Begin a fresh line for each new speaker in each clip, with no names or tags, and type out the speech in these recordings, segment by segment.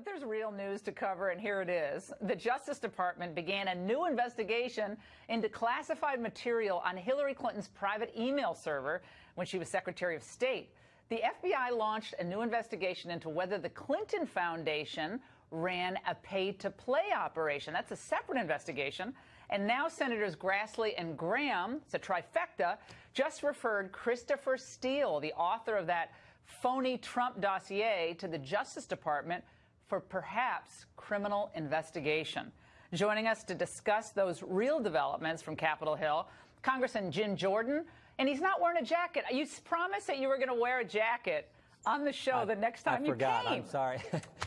But there's real news to cover, and here it is. The Justice Department began a new investigation into classified material on Hillary Clinton's private email server when she was Secretary of State. The FBI launched a new investigation into whether the Clinton Foundation ran a pay to play operation. That's a separate investigation. And now Senators Grassley and Graham, it's a trifecta, just referred Christopher Steele, the author of that phony Trump dossier, to the Justice Department for perhaps criminal investigation. Joining us to discuss those real developments from Capitol Hill, Congressman Jim Jordan. And he's not wearing a jacket. You promised that you were going to wear a jacket on the show
I,
the next time
I
you
forgot.
came.
I'm sorry.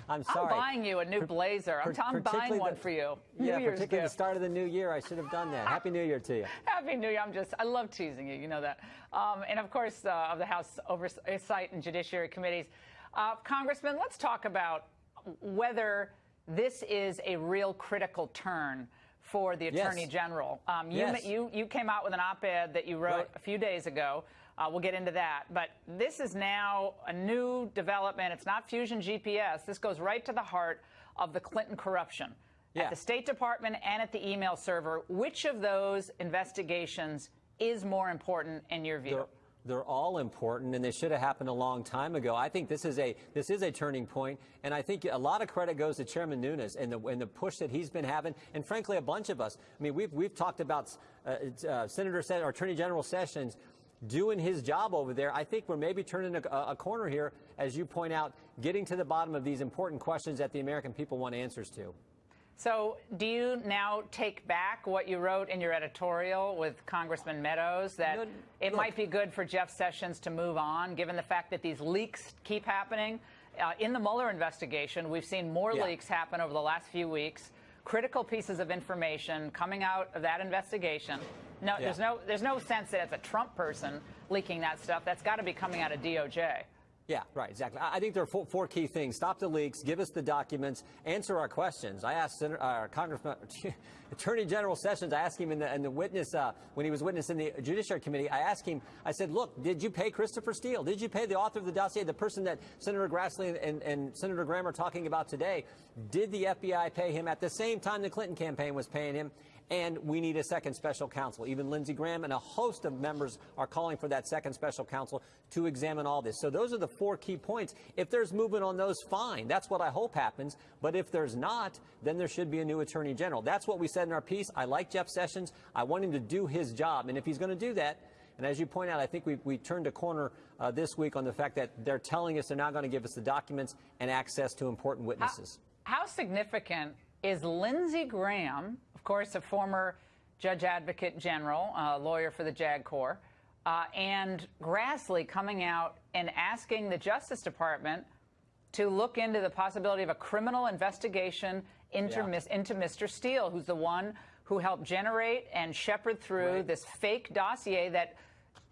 I'm sorry.
I'm buying you a new blazer. I'm, I'm buying one
the,
for you.
New
yeah,
Year's particularly gift. the start of the new year. I should have done that. Happy New Year to you.
Happy New Year. I'm just, I love teasing you. You know that. Um, and of course, uh, of the House Oversight and Judiciary Committees. Uh, Congressman, let's talk about whether this is a real critical turn for the Attorney
yes.
General. Um, you,
yes.
you, you came out with an op-ed that you wrote
right.
a few days ago. Uh, we'll get into that. But this is now a new development. It's not Fusion GPS. This goes right to the heart of the Clinton corruption.
Yeah.
At the State Department and at the email server, which of those investigations is more important in your view?
They're all important, and they should have happened a long time ago. I think this is a this is a turning point, and I think a lot of credit goes to Chairman Nunes and the and the push that he's been having, and frankly, a bunch of us. I mean, we've we've talked about uh, uh, Senator or Attorney General Sessions doing his job over there. I think we're maybe turning a, a, corner here, as you point out, getting to the bottom of these important questions that the American people want answers to.
So, do you now take back what you wrote in your editorial with Congressman Meadows that no, it might be good for Jeff Sessions to move on, given the fact that these leaks keep happening? Uh, in the Mueller investigation, we've seen more
yeah.
leaks happen over the last few weeks. Critical pieces of information coming out of that investigation. No, yeah. there's no there's no sense that it's a Trump person leaking that stuff. That's got to be coming out of DOJ.
Yeah, right, exactly. I think there are four, four, key things. Stop the leaks, give us the documents, answer our questions. I asked Senator, uh, Congressman, Attorney General Sessions, I asked him in the, in the witness, uh, when he was witness in the Judiciary Committee, I asked him, I said, look, did you pay Christopher Steele? Did you pay the author of the dossier, the person that Senator Grassley and, and, and Senator Graham are talking about today? Did the FBI pay him at the same time the Clinton campaign was paying him? And we need a second special counsel. Even Lindsey Graham and a host of members are calling for that second special counsel to examine all this. So those are the four key points. If there's movement on those, fine. That's what I hope happens. But if there's not, then there should be a new attorney general. That's what we said in our piece. I like Jeff Sessions. I want him to do his job. And if he's going to do that, and as you point out, I think we, we turned a corner uh, this week on the fact that they're telling us they're not going to give us the documents and access to important witnesses.
How, how significant is Lindsey Graham, of course, a former judge advocate general, uh, lawyer for the JAG Corps, uh, and Grassley coming out and asking the Justice Department to look into the possibility of a criminal investigation into, yeah. mis- into Mr. Steele, who's the one who helped generate and shepherd through right. this fake dossier that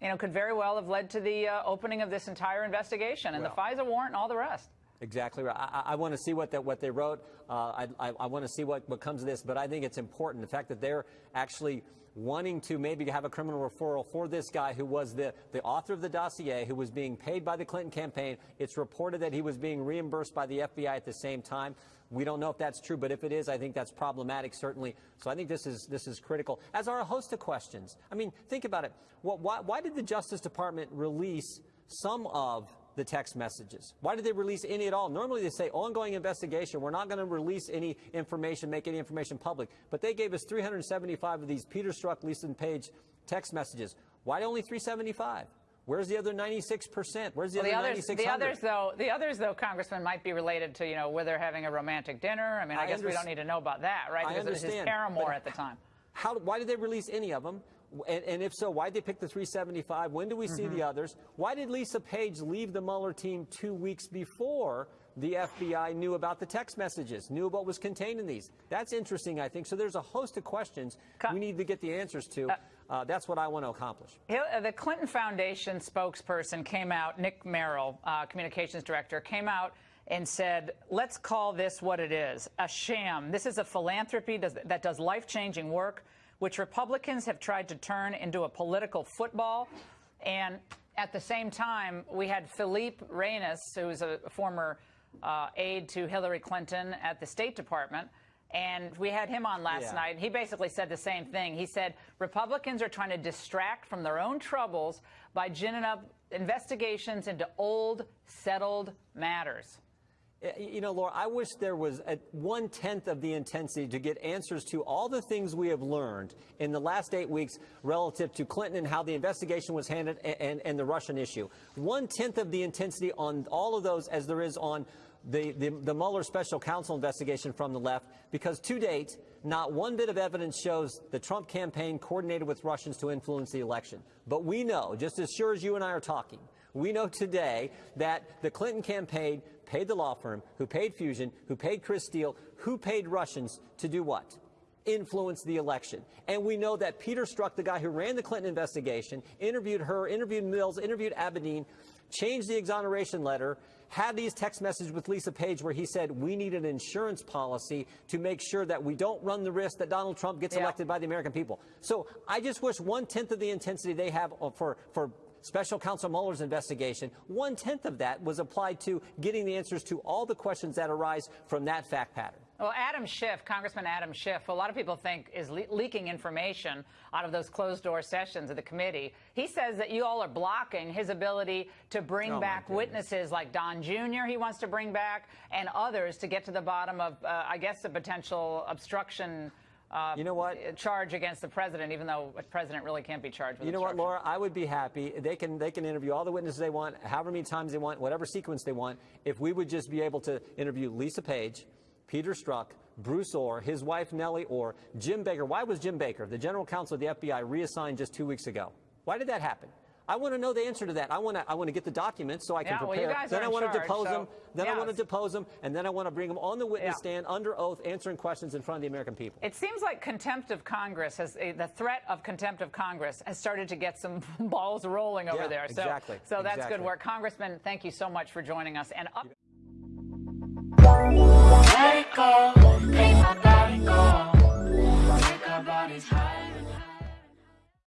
you know could very well have led to the uh, opening of this entire investigation and well. the FISA warrant and all the rest.
Exactly right. I, I want to see what that what they wrote. Uh, I, I, I want to see what, what comes of this. But I think it's important the fact that they're actually wanting to maybe have a criminal referral for this guy who was the, the author of the dossier, who was being paid by the Clinton campaign. It's reported that he was being reimbursed by the FBI at the same time. We don't know if that's true, but if it is, I think that's problematic, certainly. So I think this is this is critical. As are a host of questions. I mean, think about it. What, why, why did the Justice Department release some of the text messages? Why did they release any at all? Normally they say ongoing investigation. We're not going to release any information, make any information public. But they gave us 375 of these Peter Strzok, Lisa Page text messages. Why only 375? Where's the other 96 percent? Where's the
well,
other
the others,
96
The others, though, the others, though, Congressman, might be related to you know whether having a romantic dinner. I mean, I, I guess we don't need to know about that, right?
Because
I understand, it was his paramour at the time.
How, why did they release any of them? And, and, if so, why did they pick the 375? When do we see mm -hmm. the mm-hmm. others? Why did Lisa Page leave the Mueller team two weeks before the FBI knew about the text messages, knew what was contained in these? That's interesting, I think. So there's a host of questions we need to get the answers to. Uh, uh, that's what I want to accomplish.
Uh, the Clinton Foundation spokesperson came out, Nick Merrill, uh, communications director, came out and said, let's call this what it is, a sham. This is a philanthropy that does life-changing work which Republicans have tried to turn into a political football. And at the same time, we had Philippe Reines, who is a former uh, aide to Hillary Clinton at the State Department. And we had him on last
Yeah.
night. He basically said the same thing. He said Republicans are trying to distract from their own troubles by ginning up investigations into old, settled matters.
Uh, You know, Laura, I wish there was a one tenth of the intensity to get answers to all the things we have learned in the last eight weeks relative to Clinton and how the investigation was handled and, and, and the Russian issue. One tenth of the intensity on all of those as there is on the, the, the Mueller special counsel investigation from the left, because to date, not one bit of evidence shows the Trump campaign coordinated with Russians to influence the election. But we know, just as sure as you and I are talking, we know today that the Clinton campaign paid the law firm, who paid Fusion, who paid Chris Steele, who paid Russians to do what? Influence the election. And we know that Peter Strzok, the guy who ran the Clinton investigation, interviewed her, interviewed Mills, interviewed Abedin, changed the exoneration letter, had these text messages with Lisa Page where he said we need an insurance policy to make sure that we don't run the risk that Donald Trump gets
Yeah.
elected by the American people. So I just wish one tenth of the intensity they have uh, for for Special Counsel Mueller's investigation, one tenth of that was applied to getting the answers to all the questions that arise from that fact pattern.
Well, Adam Schiff, Congressman Adam Schiff, a lot of people think is le- leaking information out of those closed door sessions of the committee. He says that you all are blocking his ability to bring
Oh,
back witnesses like Don Jr. he wants to bring back and others to get to the bottom of, uh, I guess, the potential obstruction. Uh,
You know what?
Charge against the president, even though a president really can't be charged with
You know what. Laura? I would be happy. They can they can interview all the witnesses they want, however many times they want, whatever sequence they want. If we would just be able to interview Lisa Page, Peter Strzok, Bruce Ohr, his wife Nellie Ohr, Jim Baker. Why was Jim Baker, the general counsel of the FBI, reassigned just two weeks ago? Why did that happen? I want to know the answer to that. I want to I want to get the documents so I can
Yeah, well,
prepare.
you guys
then
are
I
in
want to depose
so-
them. Then I want to depose them, and then I want to bring them on the witness
Yeah.
stand under oath, answering questions in front of the American people.
It seems like contempt of Congress has uh, the threat of contempt of Congress has started to get some balls rolling over
Yeah,
there. So,
exactly,
so that's
exactly.
good work, Congressman. Thank you so much for joining us. And up.
Let it go, make my body go. Make our bodies high.